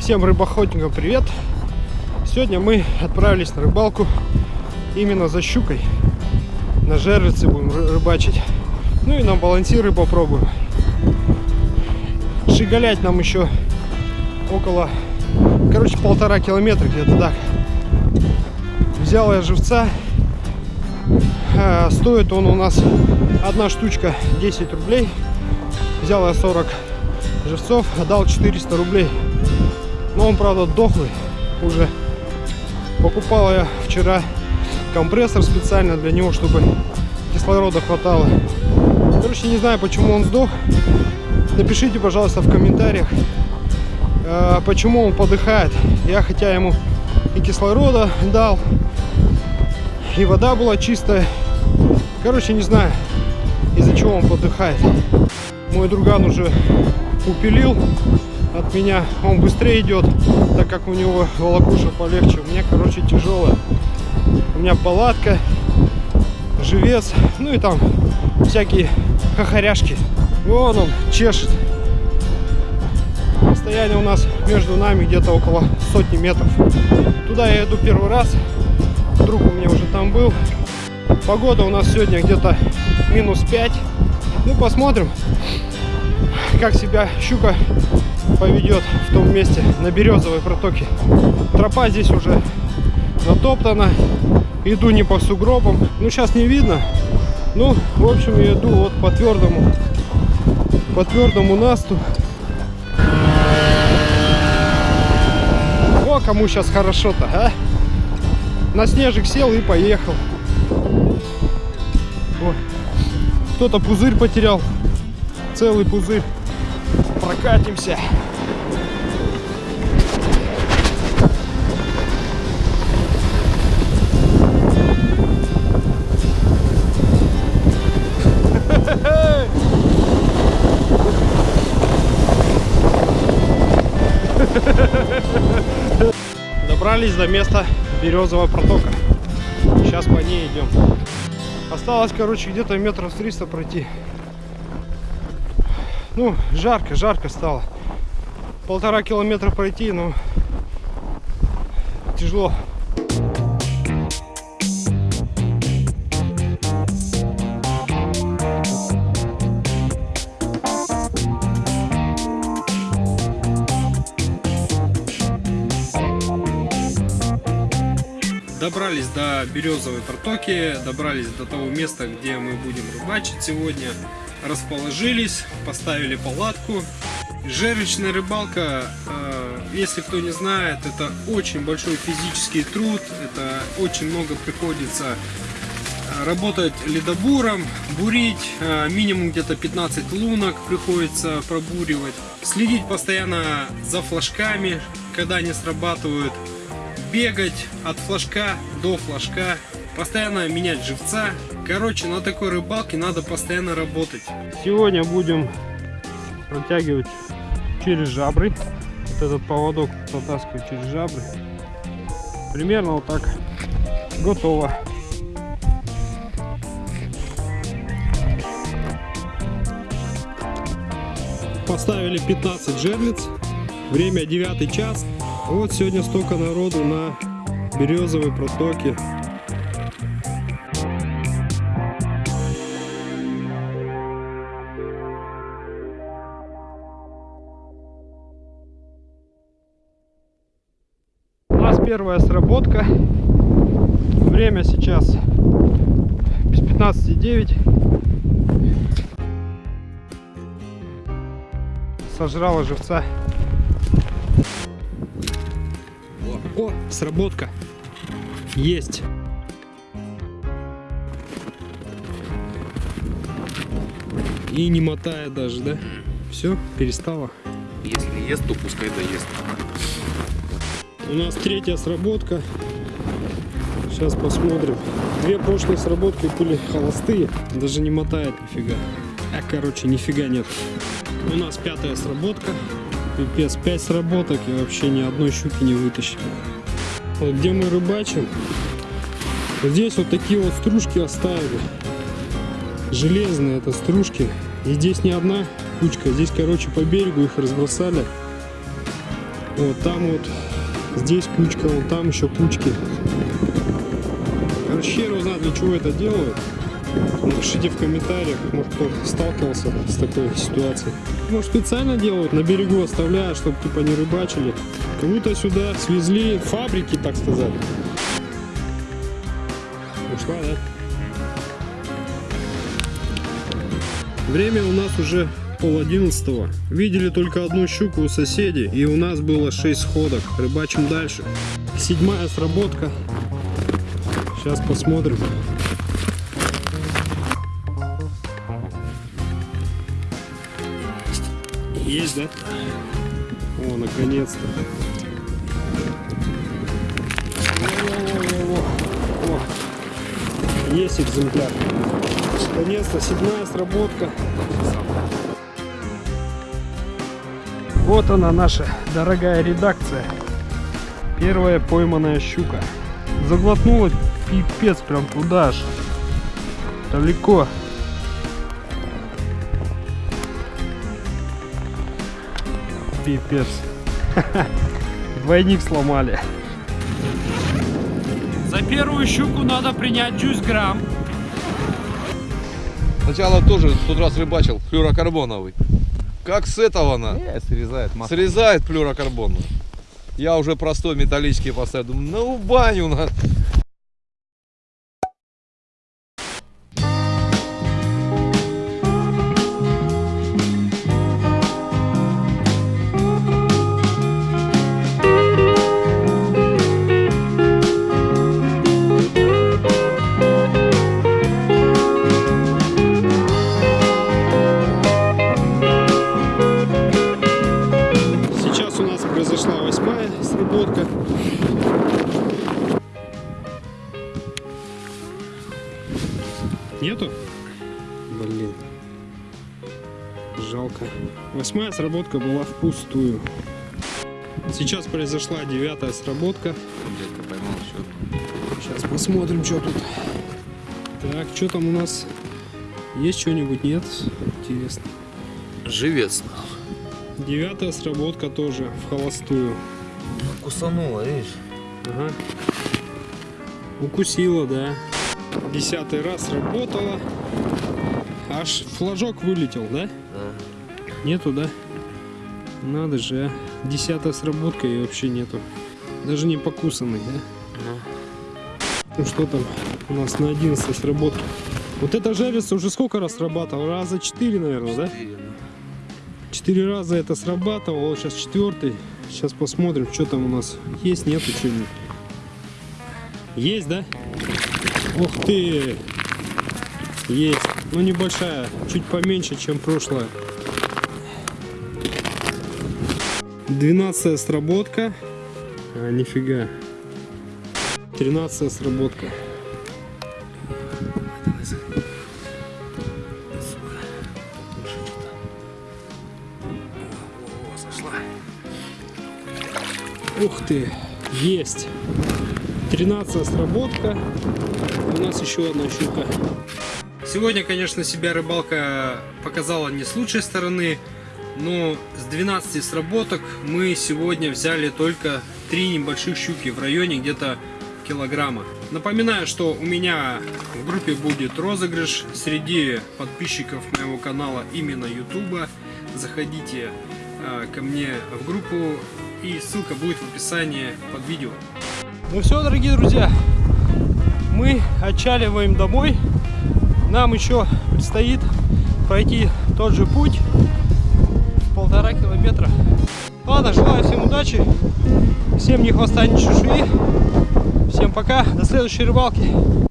Всем рыбоохотникам привет! Сегодня мы отправились на рыбалку именно за щукой. На жерлице будем рыбачить. Ну и на балансиры попробуем. Шигалять нам еще около, короче, полтора километра где-то так. Взял я живца. А, стоит он у нас одна штучка 10 рублей. Взял я 40 живцов, отдал 400 рублей. Но он, правда, дохлый уже. Покупал я вчера компрессор специально для него, чтобы кислорода хватало. Короче, не знаю, почему он сдох. Напишите, пожалуйста, в комментариях, э, почему он подыхает. Я хотя ему и кислорода дал, и вода была чистая. Короче, не знаю, из-за чего он подыхает. Мой друган уже упилил от меня. Он быстрее идет, так как у него волокуша полегче. У меня, короче, тяжелая. У меня палатка, живец, ну и там всякие хохоряшки. Вон он чешет. Расстояние у нас между нами где-то около сотни метров. Туда я иду первый раз. Друг у меня уже там был. Погода у нас сегодня где-то минус 5. Ну, посмотрим, как себя щука поведет в том месте на березовой протоке. Тропа здесь уже затоптана. Иду не по сугробам. Ну, сейчас не видно. Ну, в общем, я иду вот по твердому, по твердому насту. О, кому сейчас хорошо-то, а? На снежик сел и поехал. Кто-то пузырь потерял. Целый пузырь. Прокатимся. Добрались до места Березового протока. Сейчас по ней идем. Осталось, короче, где-то метров 300 пройти. Ну, жарко, жарко стало. Полтора километра пройти, но тяжело. До Березовой протоки, добрались до того места, где мы будем рыбачить сегодня. Расположились, поставили палатку. Жерличная рыбалка, э, если кто не знает, это очень большой физический труд. Это очень много приходится э, работать ледобуром, бурить, э, минимум где-то 15 лунок приходится пробуривать. Следить постоянно за флажками, когда они срабатывают бегать от флажка до флажка, постоянно менять живца. Короче, на такой рыбалке надо постоянно работать. Сегодня будем протягивать через жабры. Вот этот поводок протаскивать через жабры. Примерно вот так. Готово. Поставили 15 жерлиц. Время 9 час. Вот сегодня столько народу на Березовой протоке. У нас первая сработка. Время сейчас без 15,9. Сожрала живца. О, сработка. Есть. И не мотает даже, да? Все, перестала. Если ест, то пускай доест. У нас третья сработка. Сейчас посмотрим. Две прошлые сработки были холостые. Даже не мотает нифига. А, короче, нифига нет. У нас пятая сработка. Пипец, 5 сработок и вообще ни одной щуки не вытащили. Вот где мы рыбачим, вот здесь вот такие вот стружки оставили. Железные это стружки. И здесь не одна кучка, здесь, короче, по берегу их разбросали. Вот там вот, здесь кучка, вон там еще кучки. Короче, хер его знает, для чего это делают. Напишите в комментариях, может кто сталкивался с такой ситуацией. Может специально делают, на берегу оставляют, чтобы типа не рыбачили. Как будто сюда свезли фабрики, так сказать. Ушла, да? Время у нас уже пол одиннадцатого. Видели только одну щуку у соседей, и у нас было 6 сходок. Рыбачим дальше. Седьмая сработка. Сейчас посмотрим. Есть, да? О, наконец-то. Есть экземпляр. Наконец-то седьмая сработка. Вот она наша дорогая редакция. Первая пойманная щука. Заглотнула пипец прям туда аж. Далеко. Пипец. Двойник сломали. За первую щуку надо принять 10 грамм. Сначала тоже в тот раз рыбачил флюрокарбоновый. Как с этого на? Не, срезает масло. Срезает флюрокарбон. Я уже простой металлический поставил. Думаю, ну баню на. Блин. Жалко. Восьмая сработка была впустую. Сейчас произошла девятая сработка. Дядька поймал еще. Сейчас посмотрим, что тут. Так, что там у нас? Есть что-нибудь? Нет? Интересно. Живец. Девятая сработка тоже в холостую. Кусанула, видишь? Ага. Укусила, да. Десятый раз работала. Аж флажок вылетел, да? Да. Нету, да? Надо же, а. Десятая сработка и вообще нету. Даже не покусанный, да? Ну что там у нас на 11 сработке? Вот эта жарится уже сколько раз срабатывал? Раза 4, наверное, да? Четыре раза это срабатывало, вот сейчас четвертый. Сейчас посмотрим, что там у нас есть, нету что-нибудь. Есть, да? Ух ты! Есть. Ну небольшая, чуть поменьше, чем прошлая. Двенадцатая сработка. А, нифига. Тринадцатая сработка. Ух ты, есть. 13 сработка. У нас еще одна щука. Сегодня, конечно, себя рыбалка показала не с лучшей стороны, но с 12 сработок мы сегодня взяли только три небольших щуки в районе где-то килограмма. Напоминаю, что у меня в группе будет розыгрыш среди подписчиков моего канала именно YouTube. Заходите э, ко мне в группу и ссылка будет в описании под видео. Ну все, дорогие друзья, мы отчаливаем домой. Нам еще предстоит пройти тот же путь в полтора километра. Ладно, желаю всем удачи, всем ни хвоста, ни чешуи. Всем пока, до следующей рыбалки.